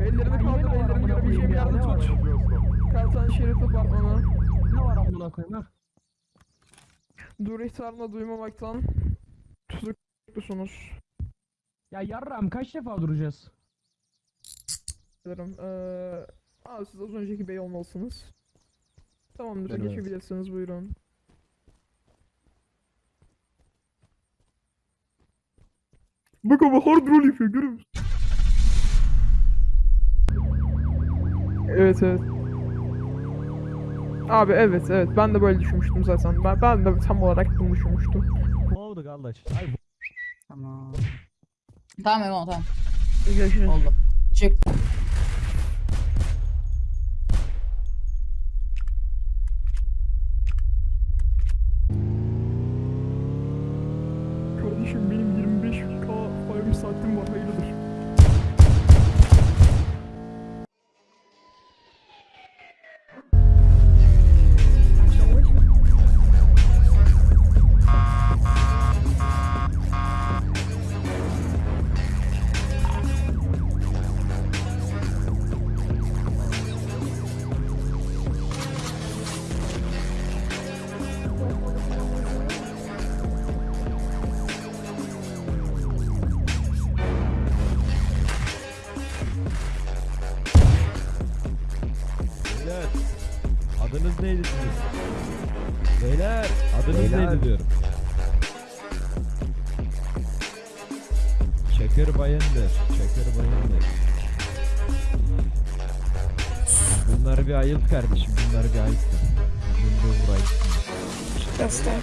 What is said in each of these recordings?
Ellerini kaldır, ellerini görebileceğim yerde tut. Kaltan Şerif Apartmanı. Ne var amına koyayım ha? Dur ihtarını duymamaktan tutuklusunuz. Ya yarram kaç defa duracağız? Dilerim. Eee... Aa, siz az önceki bey olmalısınız. Tamamdır, Evet. geçebilirsiniz buyurun. Bak ama hard roll yapıyor, görüyor musun? Evet evet. Abi evet evet ben de böyle düşünmüştüm zaten. Ben, ben de tam olarak bunu düşünmüştüm. Ne oldu kardeş? Ay bu Tamam. Tamam Emo tamam. Görüşürüz. Oldu. Çık. Adınız neydi sizin? Beyler adınız Beyler. neydi diyorum. Çakır Bayındır. Çakır Bayındır. Bunları bir ayılt kardeşim. Bunları bir. Bunu da vurayım. Göster.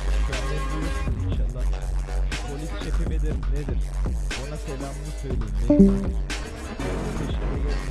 İnşallah. Polis şefi midir nedir? Ona selamını söyleyin. Benim. Kancımı alıyorum.